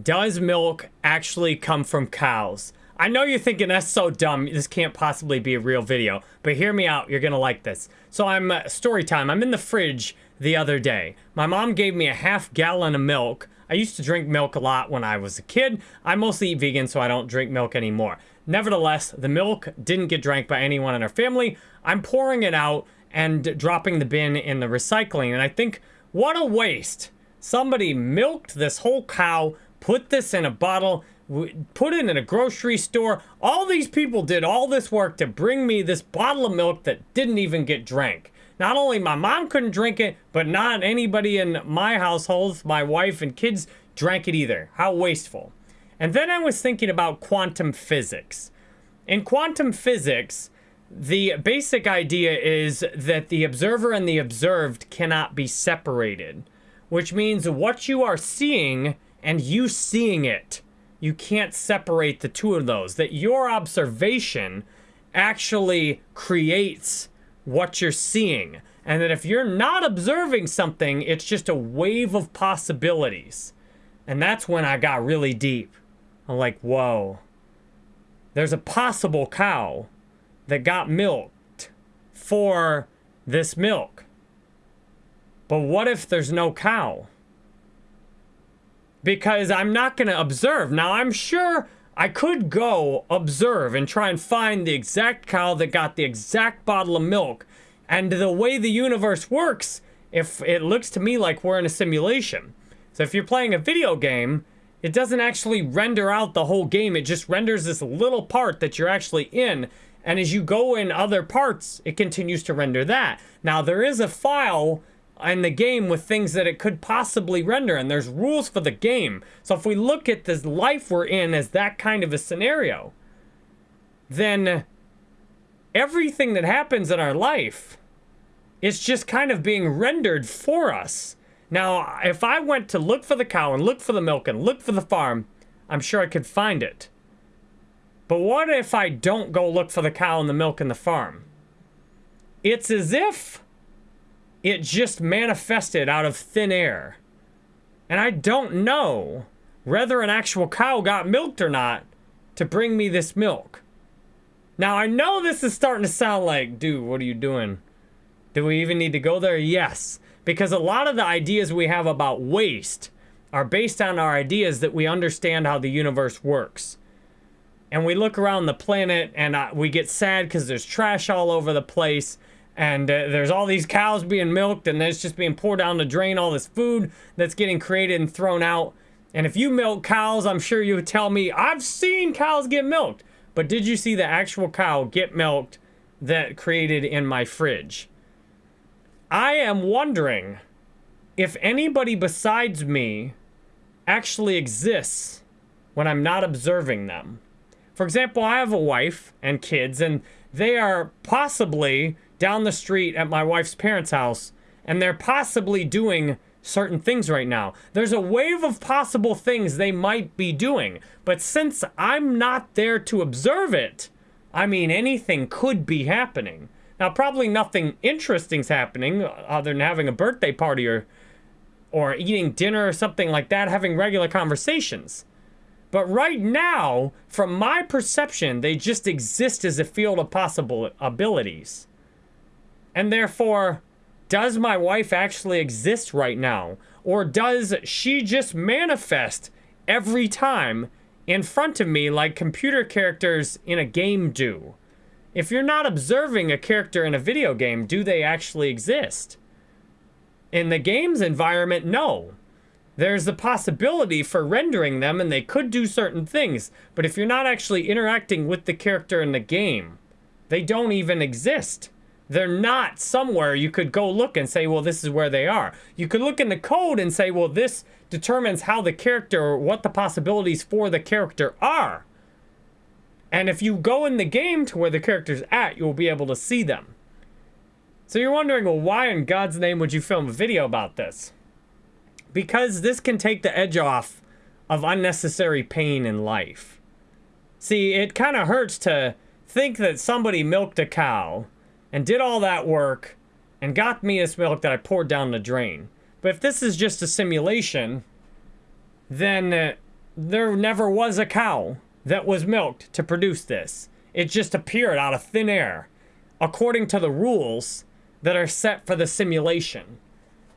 Does milk actually come from cows? I know you're thinking that's so dumb. This can't possibly be a real video, but hear me out. You're gonna like this. So I'm uh, story time. I'm in the fridge the other day. My mom gave me a half gallon of milk. I used to drink milk a lot when I was a kid. I mostly eat vegan, so I don't drink milk anymore. Nevertheless, the milk didn't get drank by anyone in our family. I'm pouring it out and dropping the bin in the recycling, and I think, what a waste. Somebody milked this whole cow, put this in a bottle, put it in a grocery store. All these people did all this work to bring me this bottle of milk that didn't even get drank. Not only my mom couldn't drink it, but not anybody in my household, my wife and kids, drank it either. How wasteful. And then I was thinking about quantum physics. In quantum physics, the basic idea is that the observer and the observed cannot be separated, which means what you are seeing and you seeing it you can't separate the two of those. That your observation actually creates what you're seeing. And that if you're not observing something, it's just a wave of possibilities. And that's when I got really deep. I'm like, whoa. There's a possible cow that got milked for this milk. But what if there's no cow? Because I'm not going to observe. Now, I'm sure I could go observe and try and find the exact cow that got the exact bottle of milk. And the way the universe works, if it looks to me like we're in a simulation. So if you're playing a video game, it doesn't actually render out the whole game. It just renders this little part that you're actually in. And as you go in other parts, it continues to render that. Now, there is a file in the game with things that it could possibly render, and there's rules for the game. So if we look at this life we're in as that kind of a scenario, then everything that happens in our life is just kind of being rendered for us. Now, if I went to look for the cow and look for the milk and look for the farm, I'm sure I could find it. But what if I don't go look for the cow and the milk and the farm? It's as if it just manifested out of thin air. And I don't know whether an actual cow got milked or not to bring me this milk. Now, I know this is starting to sound like, dude, what are you doing? Do we even need to go there? Yes. Because a lot of the ideas we have about waste are based on our ideas that we understand how the universe works. And we look around the planet and uh, we get sad because there's trash all over the place and uh, there's all these cows being milked and it's just being poured down the drain all this food that's getting created and thrown out. And if you milk cows i'm sure you would tell me i've seen cows get milked. But did you see the actual cow get milked that created in my fridge? I am wondering if anybody besides me actually exists when i'm not observing them. For example i have a wife and kids and they are possibly down the street at my wife's parents' house, and they're possibly doing certain things right now. There's a wave of possible things they might be doing, but since I'm not there to observe it, I mean, anything could be happening. Now, probably nothing interesting's happening uh, other than having a birthday party or, or eating dinner or something like that, having regular conversations. But right now, from my perception, they just exist as a field of possible abilities. And therefore, does my wife actually exist right now? Or does she just manifest every time in front of me like computer characters in a game do? If you're not observing a character in a video game, do they actually exist? In the game's environment, no. There's the possibility for rendering them and they could do certain things, but if you're not actually interacting with the character in the game, they don't even exist. They're not somewhere you could go look and say, well, this is where they are. You could look in the code and say, well, this determines how the character, or what the possibilities for the character are. And if you go in the game to where the character's at, you'll be able to see them. So you're wondering, well, why in God's name would you film a video about this? Because this can take the edge off of unnecessary pain in life. See, it kind of hurts to think that somebody milked a cow and did all that work and got me this milk that I poured down the drain. But if this is just a simulation, then uh, there never was a cow that was milked to produce this. It just appeared out of thin air, according to the rules that are set for the simulation.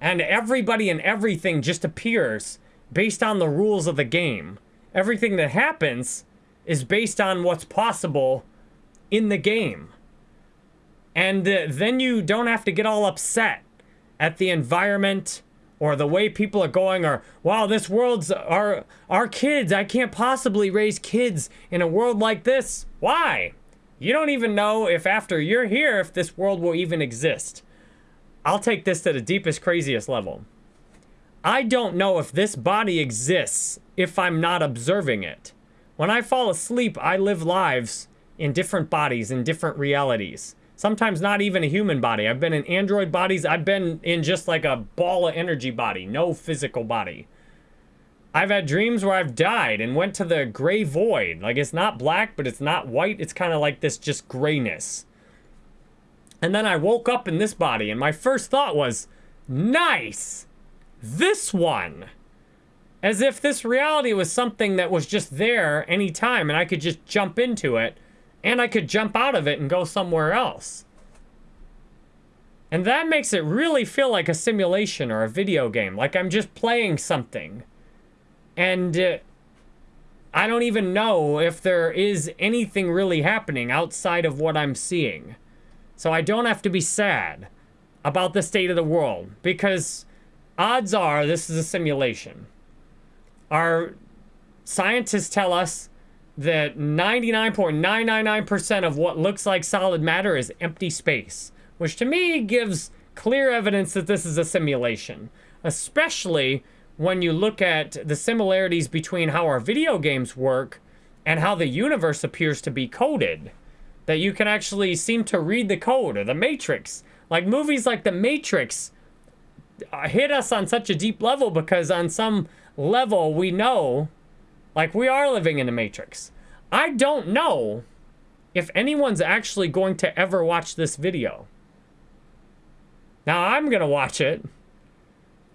And everybody and everything just appears based on the rules of the game. Everything that happens is based on what's possible in the game. And uh, then you don't have to get all upset at the environment or the way people are going or wow this world's our our kids i can't possibly raise kids in a world like this. Why? You don't even know if after you're here if this world will even exist. I'll take this to the deepest craziest level. I don't know if this body exists if i'm not observing it. When i fall asleep i live lives in different bodies in different realities Sometimes not even a human body. I've been in android bodies. I've been in just like a ball of energy body, no physical body. I've had dreams where I've died and went to the gray void. Like it's not black, but it's not white. It's kind of like this just grayness. And then I woke up in this body and my first thought was, nice, this one. As if this reality was something that was just there anytime and I could just jump into it and I could jump out of it and go somewhere else. And that makes it really feel like a simulation or a video game, like I'm just playing something. And uh, I don't even know if there is anything really happening outside of what I'm seeing. So I don't have to be sad about the state of the world because odds are this is a simulation. Our scientists tell us that 99.999% of what looks like solid matter is empty space, which to me gives clear evidence that this is a simulation, especially when you look at the similarities between how our video games work and how the universe appears to be coded. That you can actually seem to read the code or the Matrix. Like movies like The Matrix uh, hit us on such a deep level because on some level we know like, we are living in a matrix. I don't know if anyone's actually going to ever watch this video. Now, I'm going to watch it,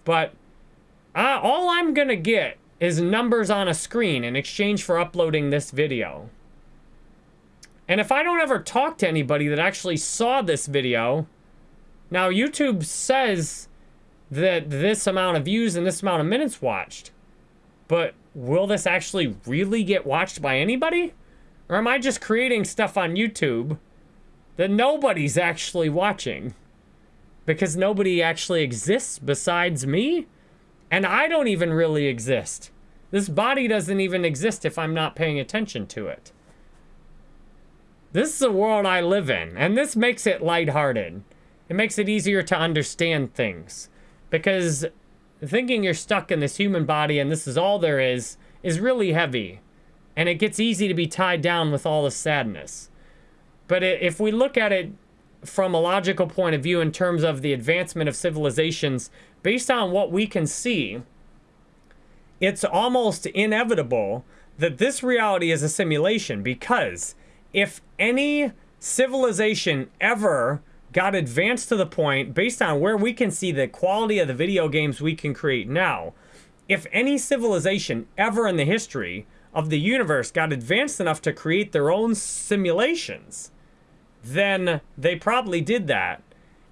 but I, all I'm going to get is numbers on a screen in exchange for uploading this video. And if I don't ever talk to anybody that actually saw this video, now YouTube says that this amount of views and this amount of minutes watched, but will this actually really get watched by anybody? Or am I just creating stuff on YouTube that nobody's actually watching? Because nobody actually exists besides me? And I don't even really exist. This body doesn't even exist if I'm not paying attention to it. This is the world I live in, and this makes it lighthearted. It makes it easier to understand things. Because thinking you're stuck in this human body and this is all there is, is really heavy. And it gets easy to be tied down with all the sadness. But if we look at it from a logical point of view in terms of the advancement of civilizations, based on what we can see, it's almost inevitable that this reality is a simulation because if any civilization ever got advanced to the point based on where we can see the quality of the video games we can create now. If any civilization ever in the history of the universe got advanced enough to create their own simulations, then they probably did that.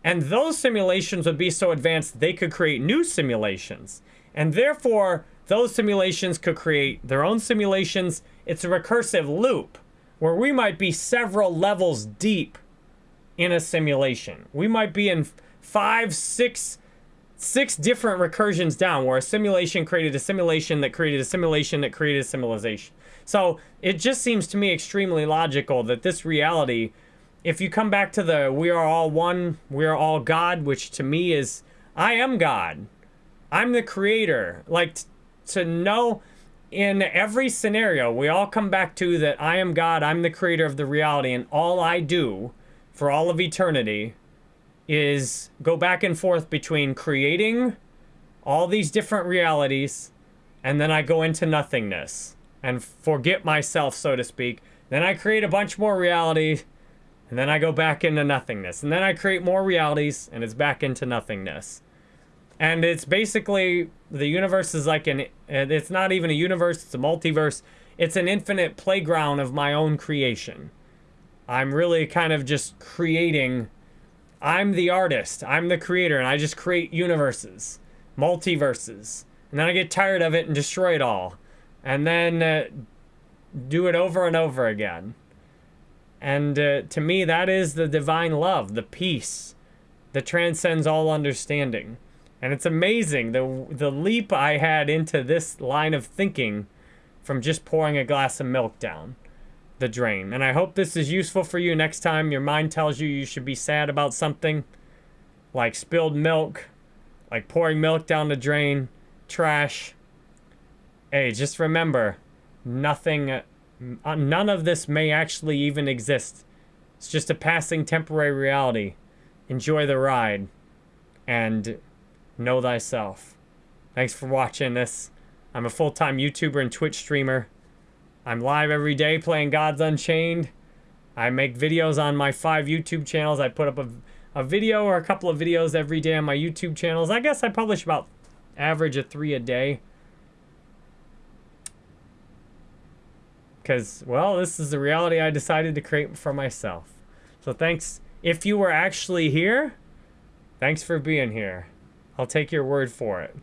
And those simulations would be so advanced they could create new simulations. And therefore, those simulations could create their own simulations. It's a recursive loop where we might be several levels deep in a simulation. We might be in five, six, six different recursions down where a simulation created a simulation that created a simulation that created a simulation. So it just seems to me extremely logical that this reality, if you come back to the we are all one, we are all God, which to me is I am God. I'm the creator. Like to know in every scenario, we all come back to that I am God, I'm the creator of the reality, and all I do for all of eternity is go back and forth between creating all these different realities and then I go into nothingness and forget myself, so to speak. Then I create a bunch more realities and then I go back into nothingness. And then I create more realities and it's back into nothingness. And it's basically the universe is like an it's not even a universe, it's a multiverse. It's an infinite playground of my own creation. I'm really kind of just creating I'm the artist, I'm the creator and I just create universes, multiverses. And then I get tired of it and destroy it all. And then uh, do it over and over again. And uh, to me, that is the divine love, the peace that transcends all understanding. And it's amazing the the leap I had into this line of thinking from just pouring a glass of milk down the drain. And I hope this is useful for you next time your mind tells you you should be sad about something like spilled milk, like pouring milk down the drain, trash. Hey, just remember, nothing, uh, none of this may actually even exist. It's just a passing temporary reality. Enjoy the ride. And know thyself. Thanks for watching this. I'm a full-time YouTuber and Twitch streamer. I'm live every day playing Gods Unchained. I make videos on my five YouTube channels. I put up a, a video or a couple of videos every day on my YouTube channels. I guess I publish about average of three a day. Because, well, this is the reality I decided to create for myself. So thanks. If you were actually here, thanks for being here. I'll take your word for it.